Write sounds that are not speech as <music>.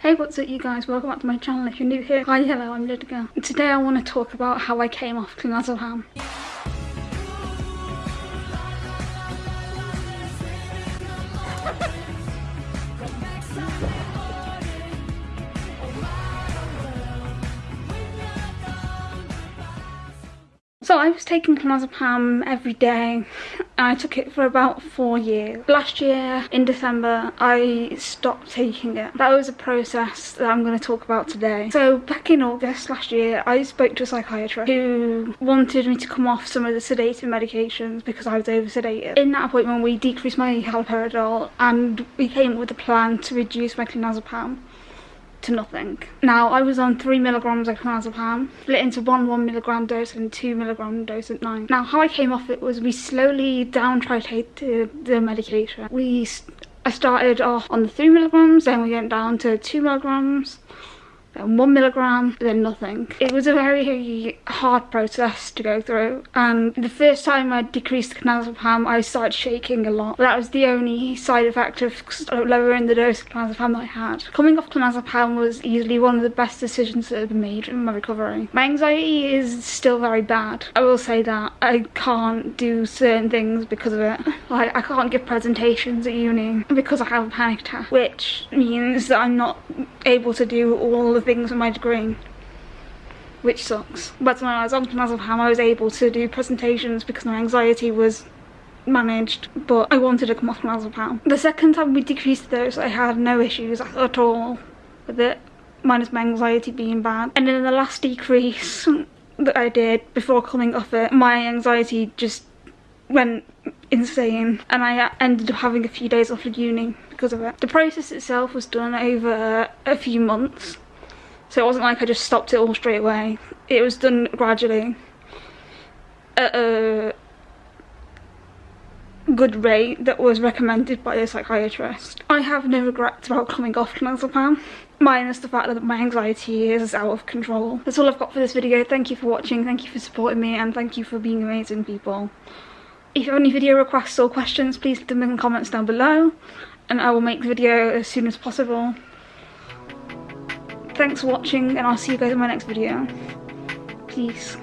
Hey what's up you guys, welcome back to my channel if you're new here. Hi hello, I'm Lydia. Today I want to talk about how I came off clonazepam. I was taking clonazepam every day and I took it for about four years. Last year in December I stopped taking it. That was a process that I'm going to talk about today. So back in August last year I spoke to a psychiatrist who wanted me to come off some of the sedating medications because I was over sedated. In that appointment we decreased my haloperidol and we came up with a plan to reduce my clonazepam to nothing. Now, I was on 3 milligrams of clonazepam, split into one 1 milligram dose and 2 milligram dose at night. Now, how I came off it was we slowly down titrated the medication. We, I started off on the 3 milligrams, then we went down to 2 milligrams, then one milligram, then nothing. It was a very hard process to go through and the first time I decreased the clonazepam I started shaking a lot. That was the only side effect of uh, lowering the dose of clonazepam I had. Coming off clonazepam was easily one of the best decisions that have been made in my recovery. My anxiety is still very bad. I will say that. I can't do certain things because of it. <laughs> Like I can't give presentations at uni because I have a panic attack which means that I'm not able to do all the things with my degree which sucks. But when I was on clonazepam I was able to do presentations because my anxiety was managed but I wanted to come off clonazepam. The second time we decreased the dose I had no issues at all with it minus my anxiety being bad and then the last decrease <laughs> that I did before coming off it my anxiety just went insane and I ended up having a few days off of uni because of it. The process itself was done over a few months so it wasn't like I just stopped it all straight away. It was done gradually at a good rate that was recommended by a psychiatrist. I have no regrets about coming off clonazepam minus the fact that my anxiety is out of control. That's all I've got for this video. Thank you for watching, thank you for supporting me and thank you for being amazing people. If you have any video requests or questions please leave them in the comments down below and I will make the video as soon as possible. Thanks for watching and I'll see you guys in my next video. Peace.